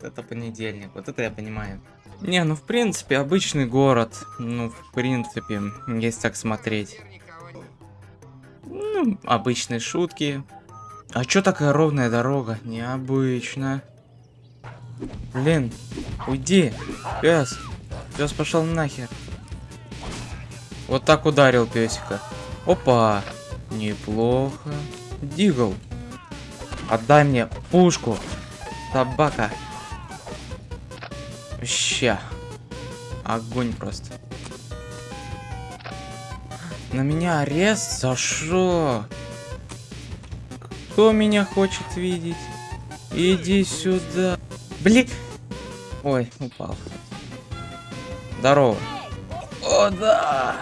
вот это понедельник, вот это я понимаю. Не, ну в принципе, обычный город. Ну, в принципе, есть так смотреть. Ну, обычные шутки. А чё такая ровная дорога? Необычно. Блин, уйди, пес. Пес пошел нахер. Вот так ударил песика. Опа, неплохо. Дигл, отдай мне пушку. Собака. Ща. Огонь просто. На меня арест? За что? Кто меня хочет видеть? Иди сюда. Блин. Ой, упал. Здорово. О, да.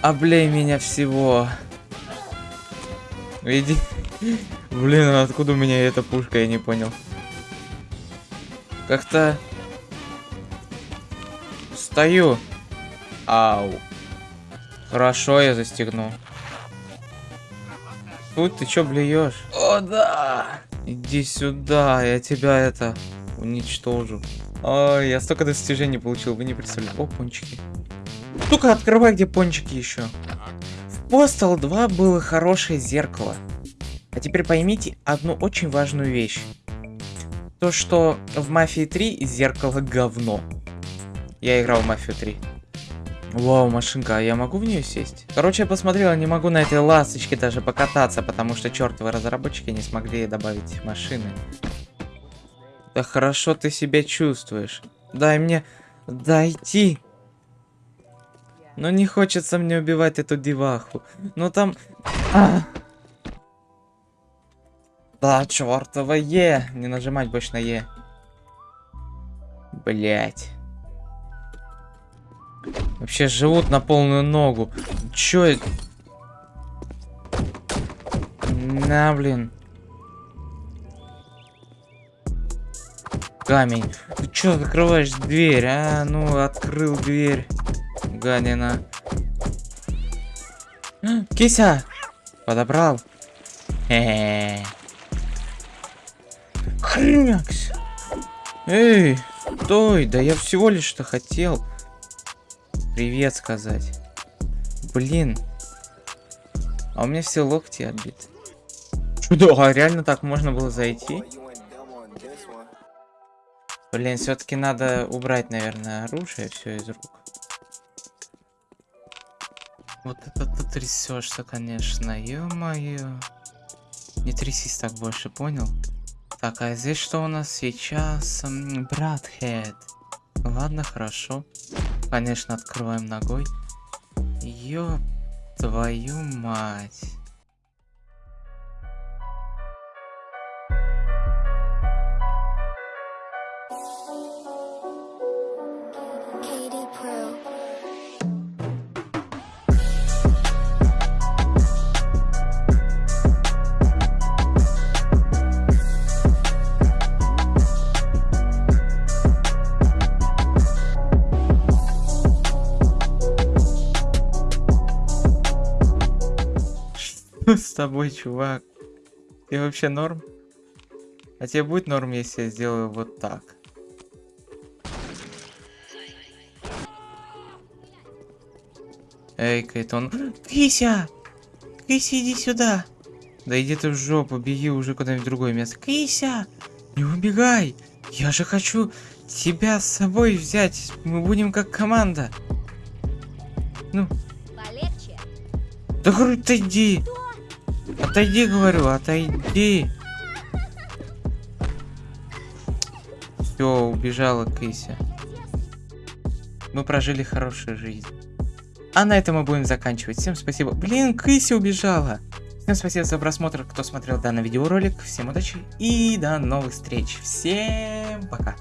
Облей меня всего. Иди. Блин, откуда у меня эта пушка, я не понял. Как-то... Стою. Ау. Хорошо, я застегну. Тут ты чё блюешь? О, да! Иди сюда, я тебя это уничтожу. Ой, я столько достижений получил, вы не представляете. О, пончики. Сука, открывай, где пончики еще. В Postal 2 было хорошее зеркало. А теперь поймите одну очень важную вещь. То, что в Мафии 3 зеркало говно. Я играл в Мафию 3. Вау, машинка, а я могу в нее сесть? Короче, я посмотрел, не могу на этой ласточке даже покататься, потому что чертовы разработчики не смогли добавить машины. Да хорошо ты себя чувствуешь. Дай мне дойти. Но не хочется мне убивать эту деваху. Но там... А! Да, чертова Е. Не нажимать больше на Е. Блять. Вообще живут на полную ногу. Чё это? На, блин. Камень. Ты чё закрываешь дверь, а? Ну, открыл дверь. Гадина. Кися! Подобрал. Хе-хе. Хренякс. Эй, стой, да я всего лишь что хотел привет сказать. Блин. А у меня все локти отбиты. Что, а реально так можно было зайти? Блин, все-таки надо убрать, наверное, оружие все из рук. Вот это ты трясешься, конечно, ё-моё. Не трясись так больше, понял? Так, а здесь что у нас сейчас? Братхед. Ладно, хорошо. Конечно, открываем ногой. Ёб твою мать. с тобой, чувак? Ты вообще норм? А тебе будет норм, если я сделаю вот так? Эй, Кейтон. Кися! Кися, иди сюда! Да иди ты в жопу, беги уже куда-нибудь в другое место. Кися! Не убегай! Я же хочу тебя с собой взять. Мы будем как команда. Ну. Полегче. Да ты иди. Отойди, говорю, отойди. Все, убежала Кыся. Мы прожили хорошую жизнь. А на этом мы будем заканчивать. Всем спасибо. Блин, Кыся убежала. Всем спасибо за просмотр, кто смотрел данный видеоролик. Всем удачи и до новых встреч. Всем пока.